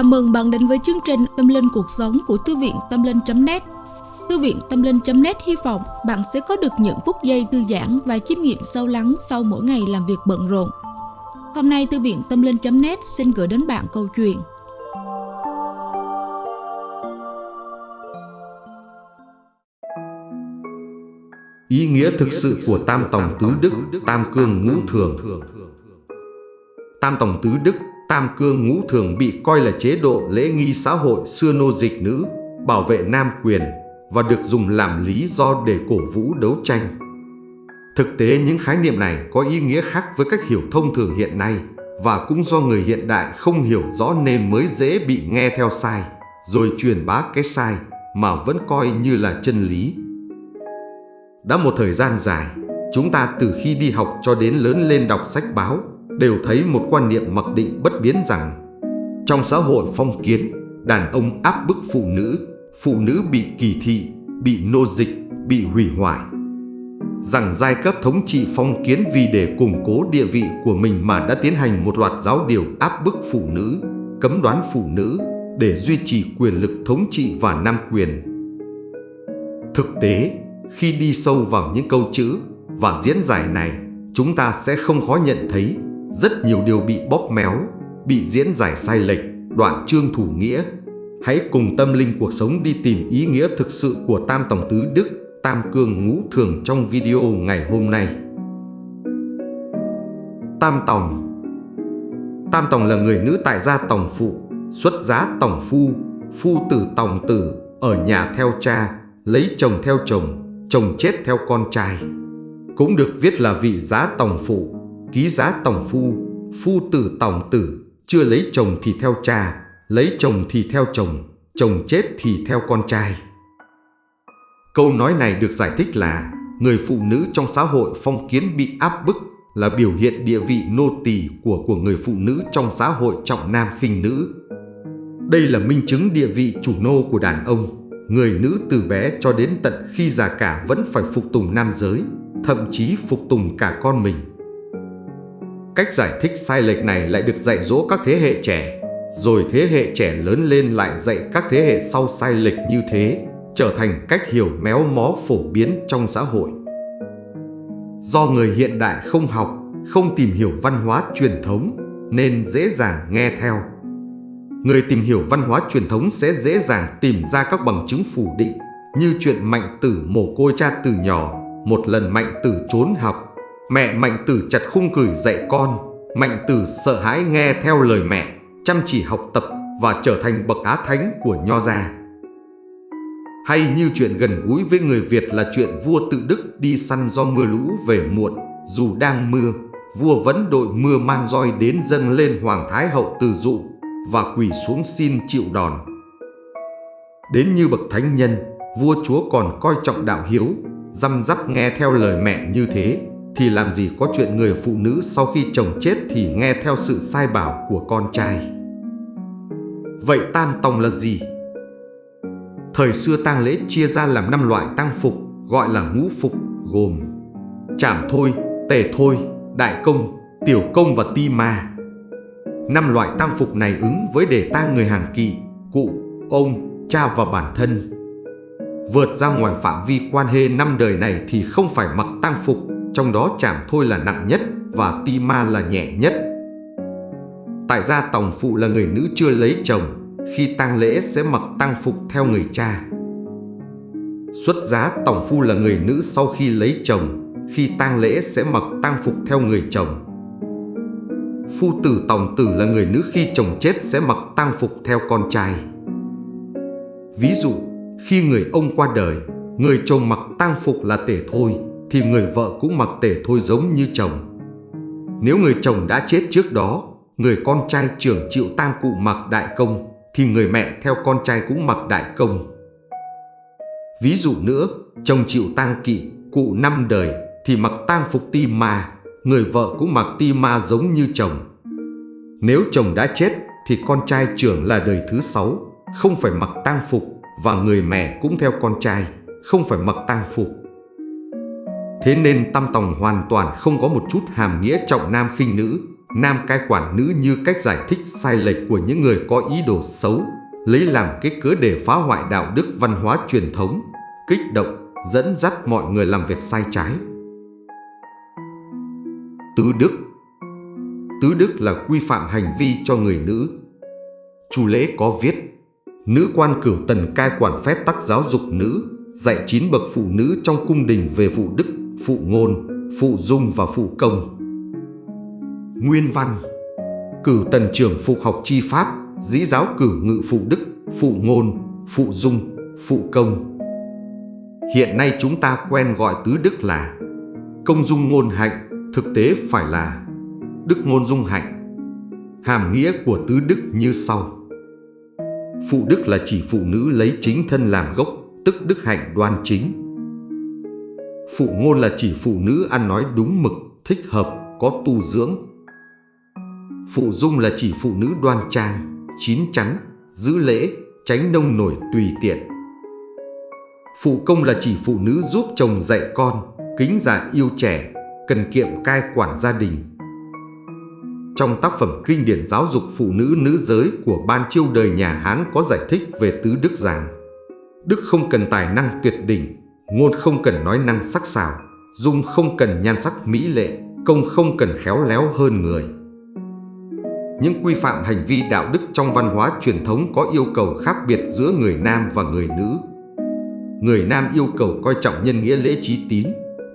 Chào mừng bạn đến với chương trình Tâm Linh Cuộc Sống của Thư viện Tâm Linh.net Thư viện Tâm Linh.net hy vọng bạn sẽ có được những phút giây thư giãn và chiêm nghiệm sâu lắng sau mỗi ngày làm việc bận rộn. Hôm nay Thư viện Tâm Linh.net xin gửi đến bạn câu chuyện. Ý nghĩa thực sự của Tam Tòng Tứ Đức, Tam Cương Ngũ Thường. Tam Tòng Tứ Đức Tam cương ngũ thường bị coi là chế độ lễ nghi xã hội xưa nô dịch nữ, bảo vệ nam quyền và được dùng làm lý do để cổ vũ đấu tranh. Thực tế những khái niệm này có ý nghĩa khác với cách hiểu thông thường hiện nay và cũng do người hiện đại không hiểu rõ nên mới dễ bị nghe theo sai, rồi truyền bá cái sai mà vẫn coi như là chân lý. Đã một thời gian dài, chúng ta từ khi đi học cho đến lớn lên đọc sách báo, đều thấy một quan niệm mặc định bất biến rằng trong xã hội phong kiến, đàn ông áp bức phụ nữ, phụ nữ bị kỳ thị, bị nô dịch, bị hủy hoại. Rằng giai cấp thống trị phong kiến vì để củng cố địa vị của mình mà đã tiến hành một loạt giáo điều áp bức phụ nữ, cấm đoán phụ nữ để duy trì quyền lực thống trị và nam quyền. Thực tế, khi đi sâu vào những câu chữ và diễn giải này, chúng ta sẽ không khó nhận thấy rất nhiều điều bị bóp méo, bị diễn giải sai lệch, đoạn chương thủ nghĩa. Hãy cùng tâm linh cuộc sống đi tìm ý nghĩa thực sự của Tam Tổng Tứ Đức, Tam Cương Ngũ Thường trong video ngày hôm nay. Tam Tòng Tam Tòng là người nữ tại gia Tòng Phụ, xuất giá Tòng Phu, Phu tử Tòng Tử, ở nhà theo cha, lấy chồng theo chồng, chồng chết theo con trai. Cũng được viết là vị giá Tòng Phụ, ký giá tổng phu, phu tử tổng tử, chưa lấy chồng thì theo cha, lấy chồng thì theo chồng, chồng chết thì theo con trai. Câu nói này được giải thích là người phụ nữ trong xã hội phong kiến bị áp bức là biểu hiện địa vị nô tỳ của của người phụ nữ trong xã hội trọng nam khinh nữ. Đây là minh chứng địa vị chủ nô của đàn ông, người nữ từ bé cho đến tận khi già cả vẫn phải phục tùng nam giới, thậm chí phục tùng cả con mình. Cách giải thích sai lệch này lại được dạy dỗ các thế hệ trẻ, rồi thế hệ trẻ lớn lên lại dạy các thế hệ sau sai lệch như thế, trở thành cách hiểu méo mó phổ biến trong xã hội. Do người hiện đại không học, không tìm hiểu văn hóa truyền thống nên dễ dàng nghe theo. Người tìm hiểu văn hóa truyền thống sẽ dễ dàng tìm ra các bằng chứng phủ định như chuyện mạnh tử mồ côi cha từ nhỏ, một lần mạnh tử trốn học, Mẹ Mạnh Tử chặt khung cửi dạy con, Mạnh Tử sợ hãi nghe theo lời mẹ, chăm chỉ học tập và trở thành bậc á thánh của Nho gia. Hay như chuyện gần gũi với người Việt là chuyện vua tự đức đi săn do mưa lũ về muộn, dù đang mưa, vua vẫn đội mưa mang roi đến dâng lên Hoàng Thái Hậu từ dụ và quỳ xuống xin chịu đòn. Đến như bậc thánh nhân, vua chúa còn coi trọng đạo hiếu, răm rắp nghe theo lời mẹ như thế thì làm gì có chuyện người phụ nữ sau khi chồng chết thì nghe theo sự sai bảo của con trai. Vậy tam tòng là gì? Thời xưa tang lễ chia ra làm năm loại tang phục gọi là ngũ phục gồm chảm thôi, tề thôi, đại công, tiểu công và ti ma. Năm loại tang phục này ứng với đề tang người hàng kỳ, cụ, ông, cha và bản thân. Vượt ra ngoài phạm vi quan hệ năm đời này thì không phải mặc tang phục trong đó chảm thôi là nặng nhất và ti ma là nhẹ nhất. Tại gia tòng phụ là người nữ chưa lấy chồng, khi tang lễ sẽ mặc tang phục theo người cha. Xuất giá tòng phu là người nữ sau khi lấy chồng, khi tang lễ sẽ mặc tang phục theo người chồng. Phu tử tòng tử là người nữ khi chồng chết sẽ mặc tang phục theo con trai. Ví dụ, khi người ông qua đời, người chồng mặc tang phục là tể thôi, thì người vợ cũng mặc tể thôi giống như chồng. Nếu người chồng đã chết trước đó, người con trai trưởng chịu tang cụ mặc đại công, thì người mẹ theo con trai cũng mặc đại công. Ví dụ nữa, chồng chịu tang kỵ, cụ năm đời thì mặc tang phục ti ma, người vợ cũng mặc ti ma giống như chồng. Nếu chồng đã chết thì con trai trưởng là đời thứ sáu, không phải mặc tang phục và người mẹ cũng theo con trai, không phải mặc tang phục. Thế nên tam tòng hoàn toàn không có một chút hàm nghĩa trọng nam khinh nữ nam cai quản nữ như cách giải thích sai lệch của những người có ý đồ xấu, lấy làm cái cớ để phá hoại đạo đức văn hóa truyền thống, kích động, dẫn dắt mọi người làm việc sai trái. Tứ đức Tứ đức là quy phạm hành vi cho người nữ. Chu lễ có viết, nữ quan cửu tần cai quản phép tắc giáo dục nữ, dạy chín bậc phụ nữ trong cung đình về phụ đức, phụ ngôn, phụ dung và phụ công. Nguyên văn Cử tần trưởng phục học chi pháp, dĩ giáo cử ngự phụ đức, phụ ngôn, phụ dung, phụ công. Hiện nay chúng ta quen gọi tứ đức là công dung ngôn hạnh, thực tế phải là đức ngôn dung hạnh. Hàm nghĩa của tứ đức như sau. Phụ đức là chỉ phụ nữ lấy chính thân làm gốc, tức đức hạnh đoan chính. Phụ ngôn là chỉ phụ nữ ăn nói đúng mực, thích hợp, có tu dưỡng. Phụ dung là chỉ phụ nữ đoan trang, chín chắn, giữ lễ, tránh nông nổi tùy tiện. Phụ công là chỉ phụ nữ giúp chồng dạy con, kính già yêu trẻ, cần kiệm cai quản gia đình. Trong tác phẩm kinh điển giáo dục phụ nữ nữ giới của Ban Chiêu đời nhà Hán có giải thích về tứ đức rằng Đức không cần tài năng tuyệt đỉnh, ngôn không cần nói năng sắc sảo, dung không cần nhan sắc mỹ lệ, công không cần khéo léo hơn người. Những quy phạm hành vi đạo đức trong văn hóa truyền thống có yêu cầu khác biệt giữa người nam và người nữ. Người nam yêu cầu coi trọng nhân nghĩa lễ trí tín,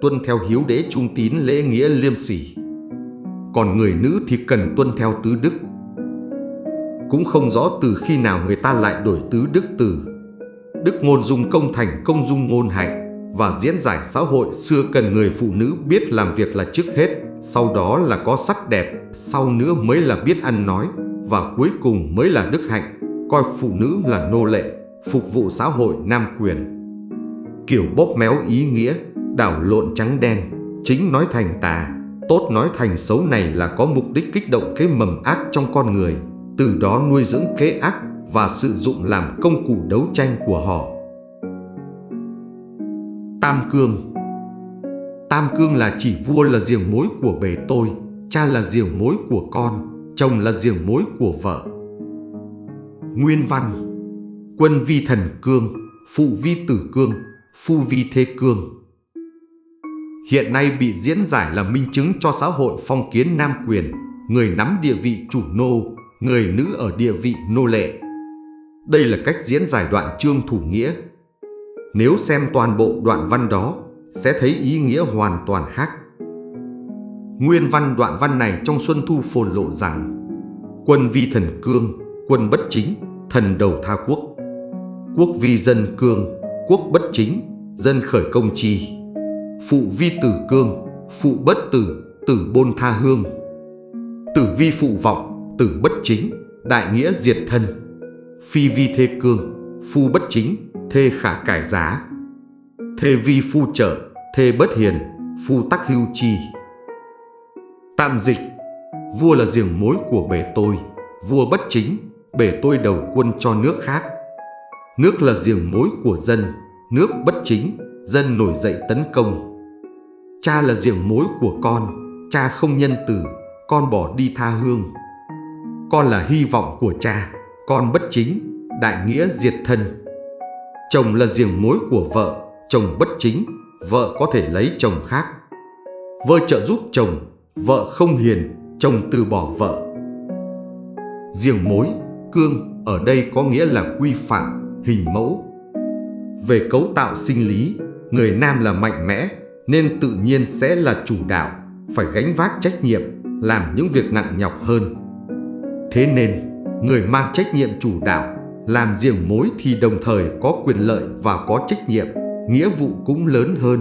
tuân theo hiếu đế trung tín lễ nghĩa liêm sỉ. Còn người nữ thì cần tuân theo tứ đức. Cũng không rõ từ khi nào người ta lại đổi tứ đức từ đức ngôn dung công thành công dung ngôn hạnh và diễn giải xã hội xưa cần người phụ nữ biết làm việc là trước hết, sau đó là có sắc đẹp, sau nữa mới là biết ăn nói và cuối cùng mới là đức hạnh, coi phụ nữ là nô lệ, phục vụ xã hội nam quyền. Kiểu bóp méo ý nghĩa, đảo lộn trắng đen, chính nói thành tà, tốt nói thành xấu này là có mục đích kích động cái mầm ác trong con người, từ đó nuôi dưỡng kế ác và sử dụng làm công cụ đấu tranh của họ. Tam Cương Tam Cương là chỉ vua là giềng mối của bề tôi, cha là giềng mối của con, chồng là giềng mối của vợ. Nguyên văn Quân vi thần cương, phụ vi tử cương, phu vi thế cương. Hiện nay bị diễn giải là minh chứng cho xã hội phong kiến nam quyền, người nắm địa vị chủ nô, người nữ ở địa vị nô lệ. Đây là cách diễn giải đoạn chương thủ nghĩa. Nếu xem toàn bộ đoạn văn đó, sẽ thấy ý nghĩa hoàn toàn khác. Nguyên văn đoạn văn này trong Xuân Thu phồn lộ rằng Quân vi thần cương, quân bất chính, thần đầu tha quốc. Quốc vi dân cương, quốc bất chính, dân khởi công chi. Phụ vi tử cương, phụ bất tử, tử bôn tha hương. Tử vi phụ vọng, tử bất chính, đại nghĩa diệt thân phi vi thê cương, phu bất chính, thê khả cải giá. Thê vi phu trở, thê bất hiền, phu tắc hưu chi. Tạm dịch, vua là giềng mối của bể tôi, vua bất chính, bể tôi đầu quân cho nước khác. Nước là giềng mối của dân, nước bất chính, dân nổi dậy tấn công. Cha là giềng mối của con, cha không nhân từ, con bỏ đi tha hương. Con là hy vọng của cha, con bất chính, đại nghĩa diệt thân. Chồng là giềng mối của vợ, chồng bất chính, vợ có thể lấy chồng khác. Vợ trợ giúp chồng, vợ không hiền, chồng từ bỏ vợ. Giềng mối, cương ở đây có nghĩa là quy phạm, hình mẫu. Về cấu tạo sinh lý, người nam là mạnh mẽ nên tự nhiên sẽ là chủ đạo, phải gánh vác trách nhiệm, làm những việc nặng nhọc hơn. Thế nên, người mang trách nhiệm chủ đạo, làm riêng mối thì đồng thời có quyền lợi và có trách nhiệm, nghĩa vụ cũng lớn hơn.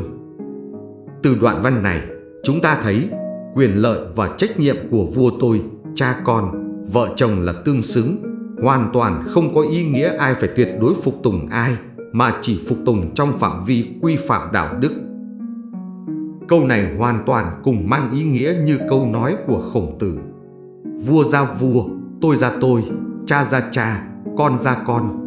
Từ đoạn văn này, chúng ta thấy quyền lợi và trách nhiệm của vua tôi, cha con, vợ chồng là tương xứng, hoàn toàn không có ý nghĩa ai phải tuyệt đối phục tùng ai, mà chỉ phục tùng trong phạm vi quy phạm đạo đức. Câu này hoàn toàn cùng mang ý nghĩa như câu nói của khổng tử. Vua ra vua, tôi ra tôi, cha ra cha, con ra con.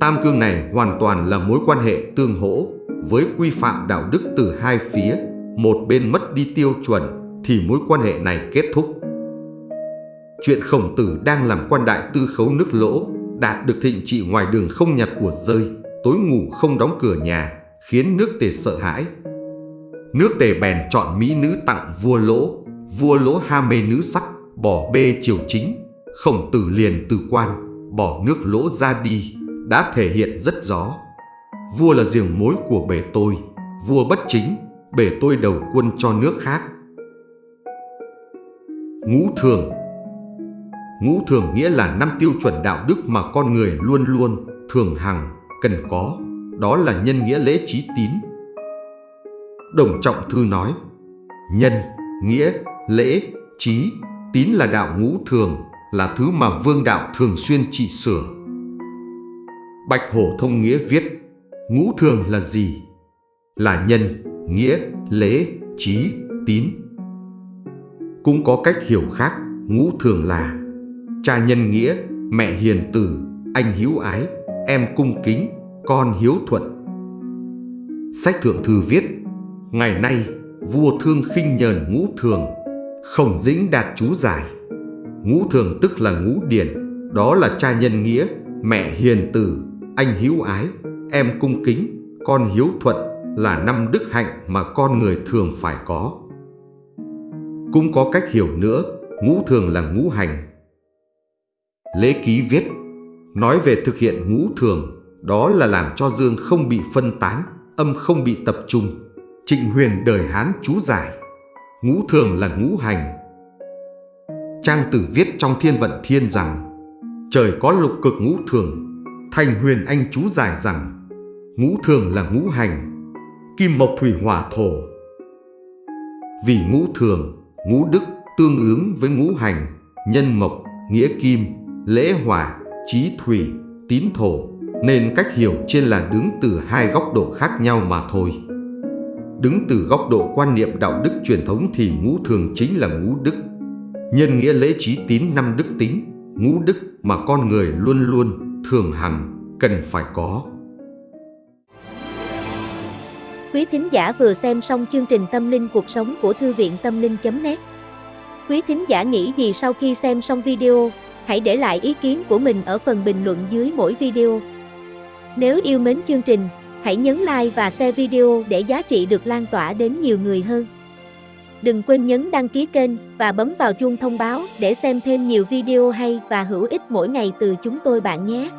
Tam cương này hoàn toàn là mối quan hệ tương hỗ với quy phạm đạo đức từ hai phía. Một bên mất đi tiêu chuẩn thì mối quan hệ này kết thúc. chuyện khổng tử đang làm quan đại tư khấu nước lỗ, đạt được thịnh trị ngoài đường không nhặt của rơi, tối ngủ không đóng cửa nhà, khiến nước tề sợ hãi. Nước tề bèn chọn mỹ nữ tặng vua lỗ, vua lỗ ham mê nữ sắc, bỏ bê triều chính, khổng tử liền từ quan, bỏ nước lỗ ra đi, đã thể hiện rất rõ. Vua là giềng mối của bể tôi, vua bất chính, bể tôi đầu quân cho nước khác. Ngũ thường Ngũ thường nghĩa là năm tiêu chuẩn đạo đức mà con người luôn luôn, thường hằng, cần có, đó là nhân nghĩa lễ trí tín. Đồng Trọng Thư nói, nhân, nghĩa, lễ, trí, tín là đạo ngũ thường, là thứ mà vương đạo thường xuyên trị sửa. Bạch Hổ Thông Nghĩa viết, ngũ thường là gì? Là nhân, nghĩa, lễ, trí, tín. Cũng có cách hiểu khác, ngũ thường là cha nhân nghĩa, mẹ hiền từ, anh hiếu ái, em cung kính, con hiếu thuận. Sách thượng thư viết, ngày nay vua thương khinh nhờn ngũ thường, khổng dĩnh đạt chú giải. Ngũ thường tức là ngũ điển, đó là cha nhân nghĩa, mẹ hiền từ, anh hiếu ái, em cung kính, con hiếu thuận là năm đức hạnh mà con người thường phải có. Cũng có cách hiểu nữa, ngũ thường là ngũ hành. Lễ ký viết, nói về thực hiện ngũ thường, đó là làm cho dương không bị phân tán, âm không bị tập trung. Trịnh huyền đời Hán chú giải, ngũ thường là ngũ hành. Trang tử viết trong thiên vận thiên rằng, trời có lục cực ngũ thường, thành huyền anh chú giải rằng, ngũ thường là ngũ hành, kim mộc thủy hỏa thổ. Vì ngũ thường, ngũ đức tương ứng với ngũ hành, nhân mộc, nghĩa kim, lễ hỏa, trí thủy, tín thổ, nên cách hiểu trên là đứng từ hai góc độ khác nhau mà thôi. Đứng từ góc độ quan niệm đạo đức truyền thống thì ngũ thường chính là ngũ đức. Nhân nghĩa lễ trí tín năm đức tính, ngũ đức mà con người luôn luôn, thường hằng, cần phải có. Quý thính giả vừa xem xong chương trình Tâm linh cuộc sống của Thư viện Tâm linh.net Quý thính giả nghĩ gì sau khi xem xong video, hãy để lại ý kiến của mình ở phần bình luận dưới mỗi video. Nếu yêu mến chương trình, hãy nhấn like và share video để giá trị được lan tỏa đến nhiều người hơn. Đừng quên nhấn đăng ký kênh và bấm vào chuông thông báo để xem thêm nhiều video hay và hữu ích mỗi ngày từ chúng tôi bạn nhé.